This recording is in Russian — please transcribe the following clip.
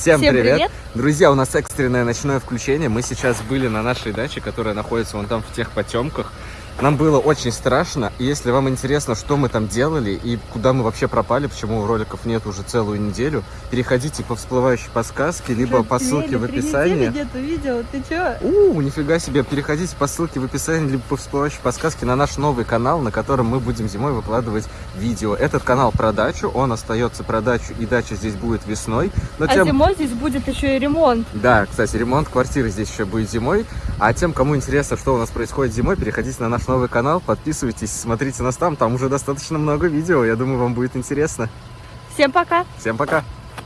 Всем, Всем привет. привет. Друзья, у нас экстренное ночное включение. Мы сейчас были на нашей даче, которая находится вон там в тех потемках. Нам было очень страшно. И если вам интересно, что мы там делали и куда мы вообще пропали, почему роликов нет уже целую неделю, переходите по всплывающей подсказке, либо Уже по ссылке в описании. где-то видел, ты чё? У, нифига себе, переходите по ссылке в описании, либо по всплывающей подсказке на наш новый канал, на котором мы будем зимой выкладывать видео. Этот канал про дачу, он остается про дачу, и дача здесь будет весной. Но А тем- зимой здесь будет еще и ремонт. Да, кстати, ремонт квартиры здесь еще будет зимой. А тем, кому интересно, что у нас происходит зимой, переходите на наш новый канал, подписывайтесь, смотрите нас там. Там уже достаточно много видео. Я думаю, вам будет интересно. Всем пока! Всем пока!